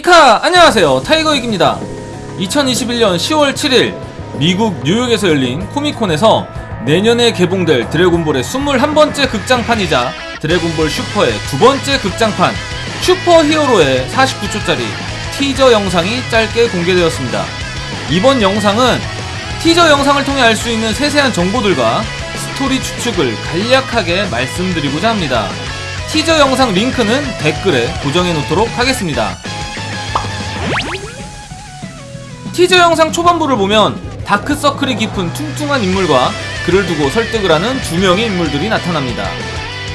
히카 안녕하세요. 타이거익입니다. 2021년 10월 7일 미국 뉴욕에서 열린 코미콘에서 내년에 개봉될 드래곤볼의 21번째 극장판이자 드래곤볼 슈퍼의 두 번째 극장판 슈퍼 히어로의 49초짜리 티저 영상이 짧게 공개되었습니다. 이번 영상은 티저 영상을 통해 알 수 있는 세세한 정보들과 스토리 추측을 간략하게 말씀드리고자 합니다. 티저 영상 링크는 댓글에 고정해 놓도록 하겠습니다 티저 영상 초반부를 보면 다크서클이 깊은 퉁퉁한 인물과 그를 두고 설득을 하는 두 명의 인물들이 나타납니다.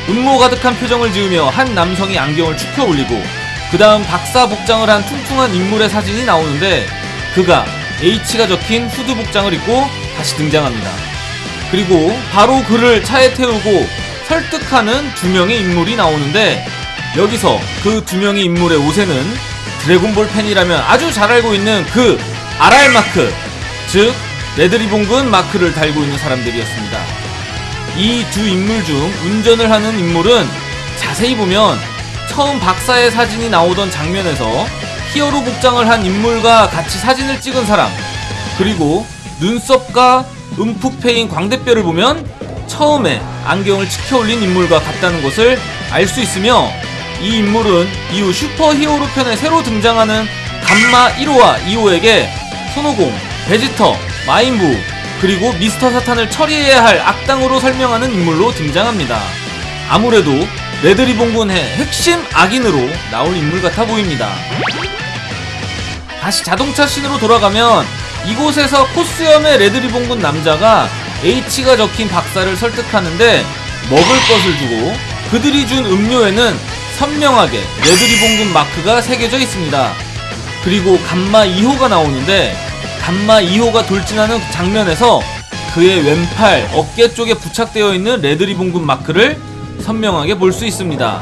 음모 가득한 표정을 지으며 한 남성이 안경을 축혀 올리고 그 다음 박사 복장을 한 퉁퉁한 인물의 사진이 나오는데 그가 H가 적힌 후드 복장을 입고 다시 등장합니다. 그리고 바로 그를 차에 태우고 설득하는 두 명의 인물이 나오는데 여기서 그 두 명의 인물의 옷에는 드래곤볼 팬이라면 아주 잘 알고 있는 그 RR 마크, 즉 레드리본군 마크를 달고 있는 사람들이었습니다. 이 두 인물 중 운전을 하는 인물은 자세히 보면 처음 박사의 사진이 나오던 장면에서 히어로 복장을 한 인물과 같이 사진을 찍은 사람, 그리고 눈썹과 움푹 패인 광대뼈를 보면 처음에 안경을 치켜 올린 인물과 같다는 것을 알 수 있으며 이 인물은 이후 슈퍼 히어로 편에 새로 등장하는 감마 1호와 2호에게 손오공, 베지터, 마인부, 그리고 미스터 사탄을 처리해야 할 악당으로 설명하는 인물로 등장합니다. 아무래도 레드리본군의 핵심 악인으로 나올 인물 같아 보입니다. 다시 자동차 씬으로 돌아가면 이곳에서 코스염의 레드리본군 남자가 H가 적힌 박사를 설득하는데 먹을 것을 주고 그들이 준 음료에는 선명하게 레드리본군 마크가 새겨져 있습니다. 그리고 감마 2호가 나오는데 감마 2호가 돌진하는 장면에서 그의 왼팔 어깨 쪽에 부착되어 있는 레드리본군 마크를 선명하게 볼 수 있습니다.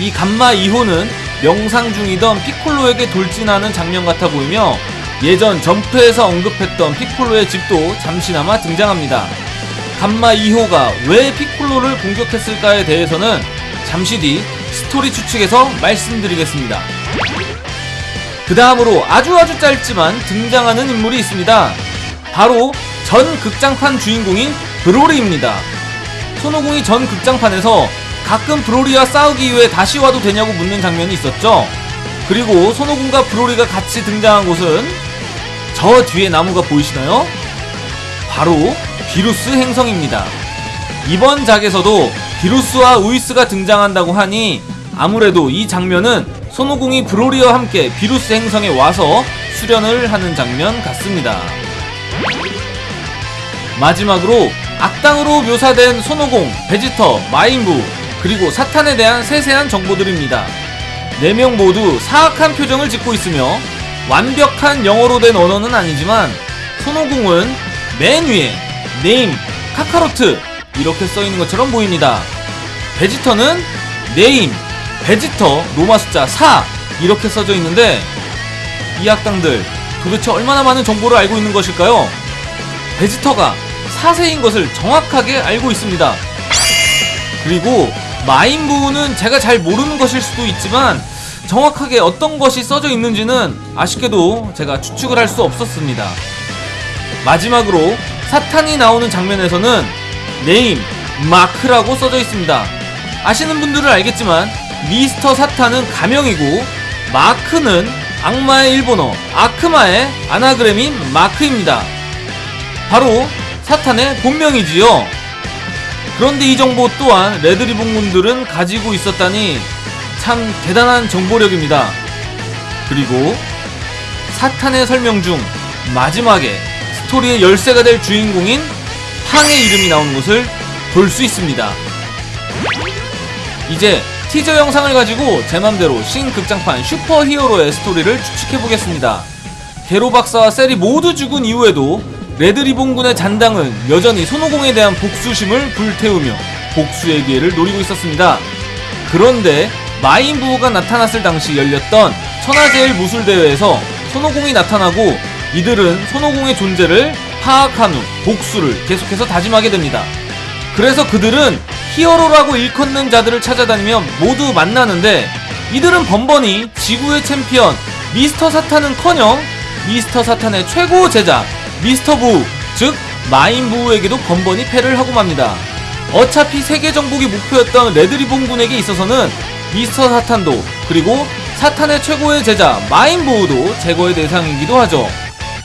이 감마 2호는 명상 중이던 피콜로에게 돌진하는 장면 같아 보이며 예전 점프에서 언급했던 피콜로의 집도 잠시나마 등장합니다. 감마 2호가 왜 피콜로를 공격했을까에 대해서는 잠시 뒤 스토리 추측에서 말씀드리겠습니다. 그 다음으로 아주 아주 짧지만 등장하는 인물이 있습니다. 바로 전 극장판 주인공인 브로리입니다. 손오공이 전 극장판에서 가끔 브로리와 싸우기 위해 다시 와도 되냐고 묻는 장면이 있었죠. 그리고 손오공과 브로리가 같이 등장한 곳은 저 뒤에 나무가 보이시나요? 바로 비루스 행성입니다. 이번 작에서도 비루스와 우이스가 등장한다고 하니 아무래도 이 장면은 손오공이 브로리와 함께 비루스 행성에 와서 수련을 하는 장면 같습니다. 마지막으로 악당으로 묘사된 손오공, 베지터, 마인부, 그리고 사탄에 대한 세세한 정보들입니다. 4명 모두 사악한 표정을 짓고 있으며 완벽한 영어로 된 언어는 아니지만 손오공은 맨 위에 name, 카카로트 이렇게 써있는 것처럼 보입니다. 베지터는 name, 베지터, 로마 숫자 4 이렇게 써져 있는데 이 악당들 도대체 얼마나 많은 정보를 알고 있는 것일까요? 베지터가 4세인 것을 정확하게 알고 있습니다. 그리고 마인부는 제가 잘 모르는 것일 수도 있지만 정확하게 어떤 것이 써져 있는지는 아쉽게도 제가 추측을 할 수 없었습니다. 마지막으로 사탄이 나오는 장면에서는 네임, 마크라고 써져 있습니다. 아시는 분들은 알겠지만 미스터 사탄은 가명이고 마크는 악마의 일본어 아크마의 아나그램인 마크입니다. 바로 사탄의 본명이지요. 그런데 이 정보 또한 레드리본군들은 가지고 있었다니 참 대단한 정보력입니다. 그리고 사탄의 설명 중 마지막에 스토리의 열쇠가 될 주인공인 팡의 이름이 나오는 것을 볼 수 있습니다. 이제 티저 영상을 가지고 제 맘대로 신극장판 슈퍼 히어로의 스토리를 추측해보겠습니다. 게로 박사와 셀이 모두 죽은 이후에도 레드리본군의 잔당은 여전히 손오공에 대한 복수심을 불태우며 복수의 기회를 노리고 있었습니다. 그런데 마인 부우가 나타났을 당시 열렸던 천하제일 무술대회에서 손오공이 나타나고 이들은 손오공의 존재를 파악한 후 복수를 계속해서 다짐하게 됩니다. 그래서 그들은 히어로라고 일컫는 자들을 찾아다니며 모두 만나는데 이들은 번번이 지구의 챔피언 미스터 사탄은커녕 미스터 사탄의 최고 제자 미스터 부우 즉 마인 부우에게도 번번이 패를 하고 맙니다. 어차피 세계 정복이 목표였던 레드리본 군에게 있어서는 미스터 사탄도 그리고 사탄의 최고의 제자 마인 부우도 제거의 대상이기도 하죠.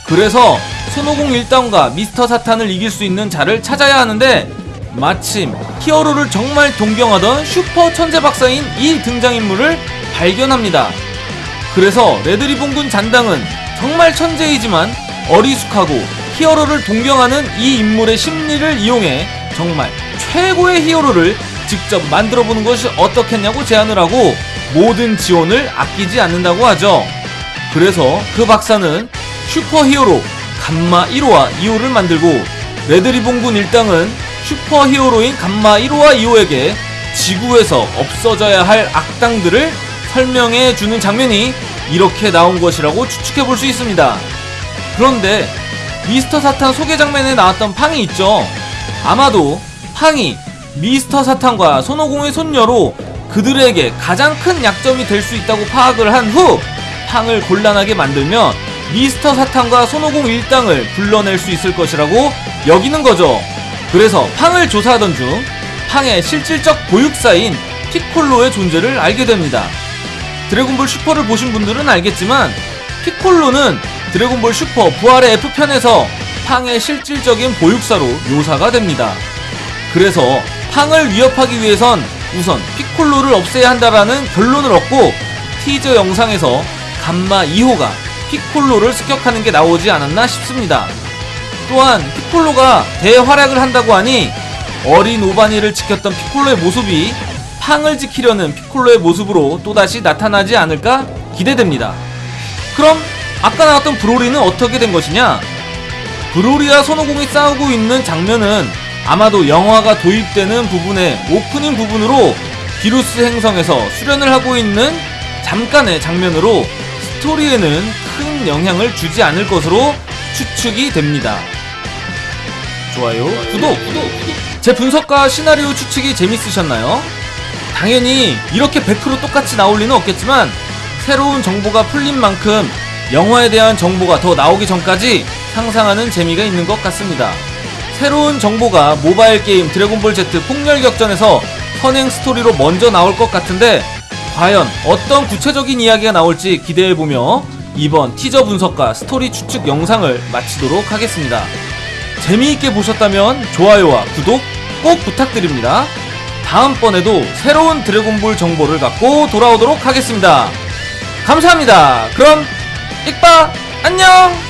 그래서 손오공 일당과 미스터 사탄을 이길 수 있는 자를 찾아야 하는데 마침 히어로를 정말 동경하던 슈퍼 천재 박사인 이 등장인물을 발견합니다. 그래서 레드리본군 잔당은 정말 천재이지만 어리숙하고 히어로를 동경하는 이 인물의 심리를 이용해 정말 최고의 히어로를 직접 만들어 보는 것이 어떻겠냐고 제안을 하고 모든 지원을 아끼지 않는다고 하죠. 그래서 그 박사는 슈퍼 히어로 감마 1호와 2호를 만들고 레드리본군 일당은 슈퍼 히어로인 감마 1호와 2호에게 지구에서 없어져야 할 악당들을 설명해 주는 장면이 이렇게 나온 것이라고 추측해 볼 수 있습니다. 그런데 미스터 사탄 소개 장면에 나왔던 팡이 있죠. 아마도 팡이 미스터 사탄과 손오공의 손녀로 그들에게 가장 큰 약점이 될 수 있다고 파악을 한 후 팡을 곤란하게 만들면 미스터 사탄과 손오공 일당을 불러낼 수 있을 것이라고 여기는 거죠. 그래서 팡을 조사하던 중 팡의 실질적 보육사인 피콜로의 존재를 알게 됩니다. 드래곤볼 슈퍼를 보신 분들은 알겠지만 피콜로는 드래곤볼 슈퍼 부활의 F편에서 팡의 실질적인 보육사로 묘사가 됩니다. 그래서 팡을 위협하기 위해선 우선 피콜로를 없애야 한다라는 결론을 얻고 티저 영상에서 감마 2호가 피콜로를 습격하는 게 나오지 않았나 싶습니다. 또한 피콜로가 대활약을 한다고 하니 어린 오바니를 지켰던 피콜로의 모습이 팡을 지키려는 피콜로의 모습으로 또다시 나타나지 않을까 기대됩니다. 그럼 아까 나왔던 브로리는 어떻게 된 것이냐? 브로리와 손오공이 싸우고 있는 장면은 아마도 영화가 도입되는 부분의 오프닝 부분으로 비루스 행성에서 수련을 하고 있는 잠깐의 장면으로 스토리에는 큰 영향을 주지 않을 것으로 추측이 됩니다. 좋아요, 구독, 제 분석과 시나리오 추측이 재밌으셨나요? 당연히 이렇게 100% 똑같이 나올 리는 없겠지만 새로운 정보가 풀린 만큼 영화에 대한 정보가 더 나오기 전까지 상상하는 재미가 있는 것 같습니다. 새로운 정보가 모바일 게임 드래곤볼 Z 폭렬 격전에서 선행 스토리로 먼저 나올 것 같은데 과연 어떤 구체적인 이야기가 나올지 기대해보며 이번 티저 분석과 스토리 추측 영상을 마치도록 하겠습니다. 재미있게 보셨다면 좋아요와 구독 꼭 부탁드립니다. 다음번에도 새로운 드래곤볼 정보를 갖고 돌아오도록 하겠습니다. 감사합니다. 그럼 익바 안녕!